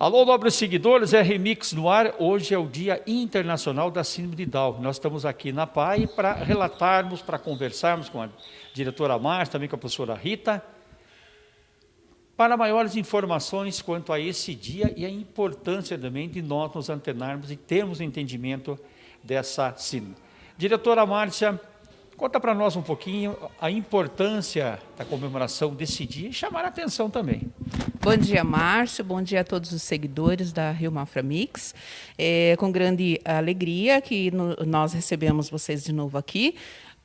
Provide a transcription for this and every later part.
Alô, nobres seguidores, é Remix no ar. Hoje é o Dia Internacional da Síndrome de Down. Nós estamos aqui na PAI para relatarmos, para conversarmos com a diretora Márcia, também com a professora Rita, para maiores informações quanto a esse dia e a importância também de nós nos antenarmos e termos entendimento dessa síndrome. Diretora Márcia, conta para nós um pouquinho a importância da comemoração desse dia e chamar a atenção também. Bom dia, Márcio. Bom dia a todos os seguidores da Rio Mafra Mix. É com grande alegria que no, nós recebemos vocês de novo aqui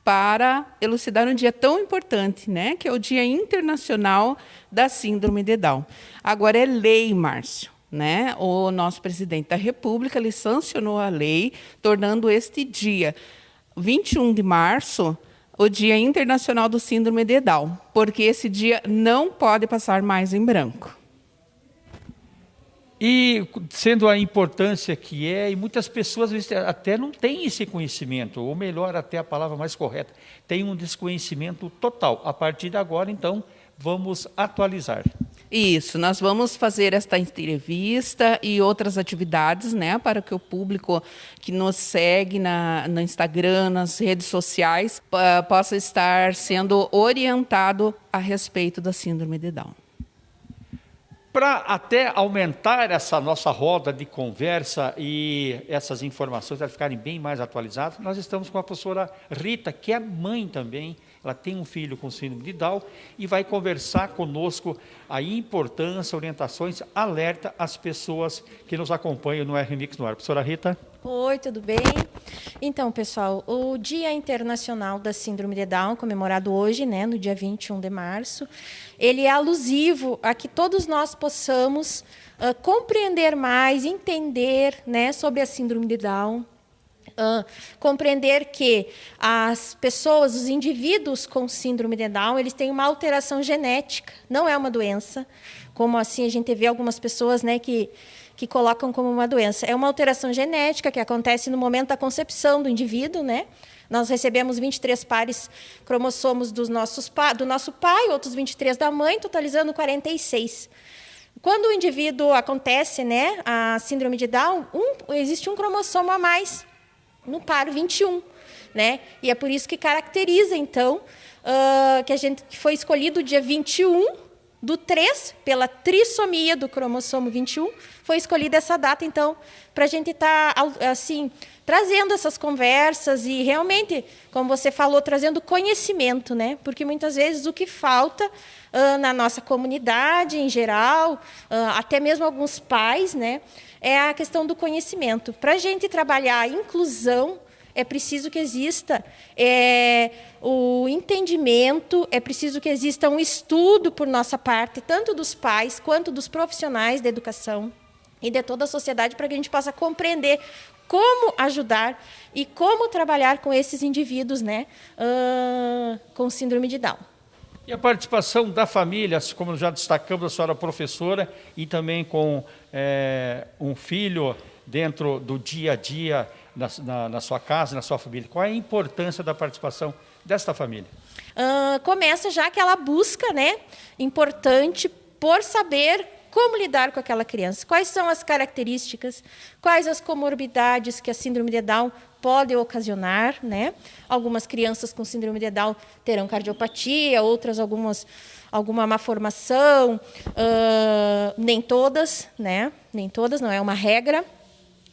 para elucidar um dia tão importante, né, que é o Dia Internacional da Síndrome de Down. Agora é lei, Márcio. Né? O nosso presidente da República ele sancionou a lei, tornando este dia, 21 de março, o Dia Internacional do Síndrome de Down, porque esse dia não pode passar mais em branco. E sendo a importância que é, e muitas pessoas até não têm esse conhecimento, ou melhor, até a palavra mais correta, tem um desconhecimento total. A partir de agora, então, vamos atualizar. Isso, nós vamos fazer esta entrevista e outras atividades, né, para que o público que nos segue na, no Instagram, nas redes sociais, possa estar sendo orientado a respeito da síndrome de Down. Para até aumentar essa nossa roda de conversa e essas informações ficarem bem mais atualizadas, nós estamos com a professora Rita, que é mãe também ela tem um filho com síndrome de Down e vai conversar conosco a importância, orientações, alerta às pessoas que nos acompanham no RMix no ar. Professora Rita. Oi, tudo bem? Então, pessoal, o Dia Internacional da Síndrome de Down, comemorado hoje, né, no dia 21 de março, ele é alusivo a que todos nós possamos uh, compreender mais, entender né, sobre a síndrome de Down, Uh, compreender que as pessoas, os indivíduos com síndrome de Down, eles têm uma alteração genética, não é uma doença, como assim a gente vê algumas pessoas né, que, que colocam como uma doença. É uma alteração genética que acontece no momento da concepção do indivíduo, né? Nós recebemos 23 pares cromossomos dos nossos do nosso pai, outros 23 da mãe, totalizando 46. Quando o indivíduo acontece, né, a síndrome de Down, um, existe um cromossomo a mais no par 21. Né? E é por isso que caracteriza, então, uh, que a gente que foi escolhido o dia 21 do 3, pela trissomia do cromossomo 21, foi escolhida essa data, então, para a gente estar, tá, assim, trazendo essas conversas e realmente, como você falou, trazendo conhecimento, né? Porque muitas vezes o que falta uh, na nossa comunidade em geral, uh, até mesmo alguns pais, né? É a questão do conhecimento. Para a gente trabalhar a inclusão, é preciso que exista é, o entendimento, é preciso que exista um estudo por nossa parte, tanto dos pais quanto dos profissionais da educação e de toda a sociedade, para que a gente possa compreender como ajudar e como trabalhar com esses indivíduos né, uh, com síndrome de Down. E a participação da família, como já destacamos, a senhora professora, e também com é, um filho dentro do dia a dia na, na, na, sua casa, na sua família? Qual é a importância da participação desta família? Uh, começa já aquela busca né, importante por saber como lidar com aquela criança, quais são as características, quais as comorbidades que a síndrome de Down pode ocasionar, né? Algumas crianças com síndrome de Down terão cardiopatia, outras algumas alguma má formação, uh, nem todas, né? Nem todas, não é uma regra.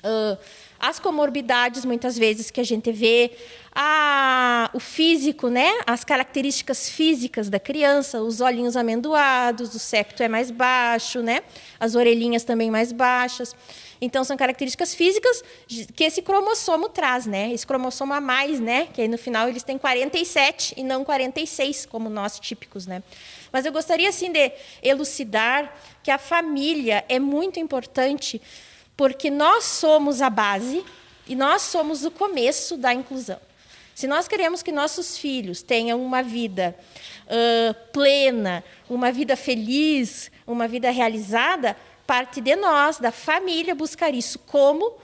Uh, as comorbidades, muitas vezes, que a gente vê, a, o físico, né? as características físicas da criança, os olhinhos amendoados, o septo é mais baixo, né? as orelhinhas também mais baixas. Então, são características físicas que esse cromossomo traz, né? Esse cromossomo a mais, né? Que aí no final eles têm 47 e não 46, como nós típicos, né? Mas eu gostaria, assim, de elucidar que a família é muito importante porque nós somos a base e nós somos o começo da inclusão. Se nós queremos que nossos filhos tenham uma vida uh, plena, uma vida feliz, uma vida realizada, parte de nós, da família, buscar isso. Como?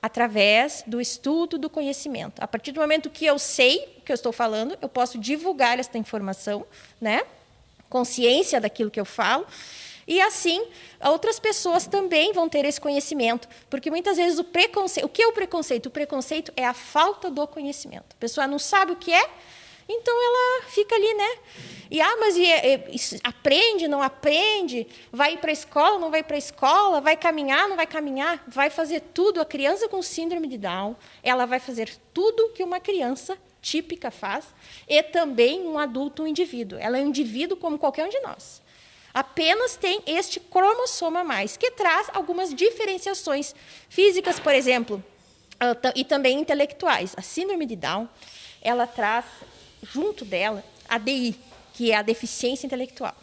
Através do estudo, do conhecimento. A partir do momento que eu sei o que eu estou falando, eu posso divulgar esta informação, né? consciência daquilo que eu falo, E assim, outras pessoas também vão ter esse conhecimento, porque muitas vezes o preconceito, o que é o preconceito? O preconceito é a falta do conhecimento. A pessoa não sabe o que é, então ela fica ali, né? E ah, mas e, e, aprende, não aprende? Vai para a escola, não vai para a escola? Vai caminhar, não vai caminhar? Vai fazer tudo. A criança com síndrome de Down, ela vai fazer tudo que uma criança típica faz e também um adulto, um indivíduo. Ela é um indivíduo como qualquer um de nós. Apenas tem este cromossoma a mais, que traz algumas diferenciações físicas, por exemplo, ah, e também intelectuais. A síndrome de Down, ela traz junto dela a DI, que é a deficiência intelectual.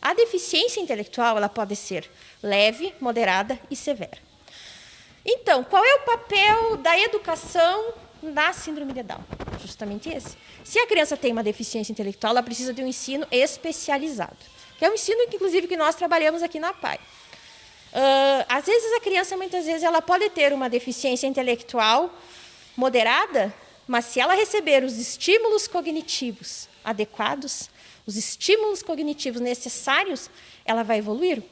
A deficiência intelectual ela pode ser leve, moderada e severa. Então, qual é o papel da educação na síndrome de Down? Justamente esse. Se a criança tem uma deficiência intelectual, ela precisa de um ensino especializado, que é um ensino que, inclusive, que nós trabalhamos aqui na PAI. Uh, às vezes a criança, muitas vezes, ela pode ter uma deficiência intelectual moderada, mas se ela receber os estímulos cognitivos adequados, os estímulos cognitivos necessários, ela vai evoluir.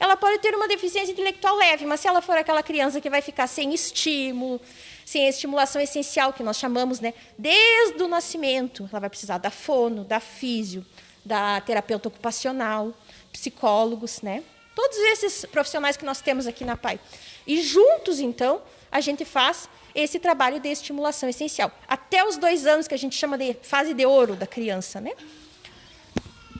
Ela pode ter uma deficiência intelectual leve, mas se ela for aquela criança que vai ficar sem estímulo, sem a estimulação essencial que nós chamamos, né, desde o nascimento, ela vai precisar da fono, da físio, da terapeuta ocupacional, psicólogos, né? Todos esses profissionais que nós temos aqui na PAI. E juntos, então, a gente faz esse trabalho de estimulação essencial. Até os dois anos, que a gente chama de fase de ouro da criança, né?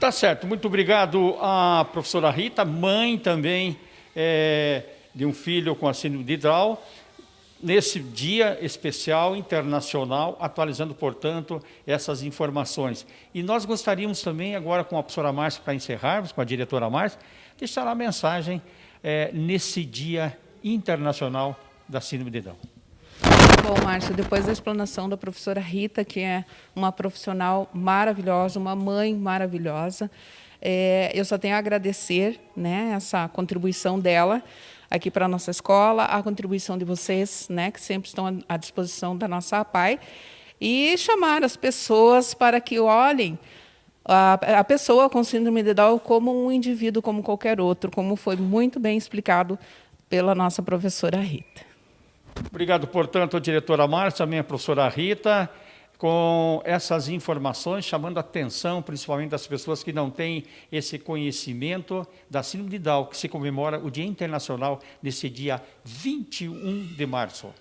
Tá certo, muito obrigado à professora Rita, mãe também é, de um filho com a síndrome de Down, nesse dia especial internacional, atualizando, portanto, essas informações. E nós gostaríamos também, agora com a professora Márcia, para encerrarmos, com a diretora Márcia, deixar a mensagem é, nesse dia internacional da síndrome de Down. Bom, Márcio, depois da explanação da professora Rita, que é uma profissional maravilhosa, uma mãe maravilhosa, é, eu só tenho a agradecer né, essa contribuição dela aqui para a nossa escola, a contribuição de vocês, né, que sempre estão à disposição da nossa APAI, e chamar as pessoas para que olhem a, a pessoa com síndrome de Down como um indivíduo como qualquer outro, como foi muito bem explicado pela nossa professora Rita. Obrigado, portanto, diretora Márcia, também a professora Rita, com essas informações, chamando a atenção, principalmente das pessoas que não têm esse conhecimento da síndrome de Down, que se comemora o Dia Internacional nesse dia 21 de março.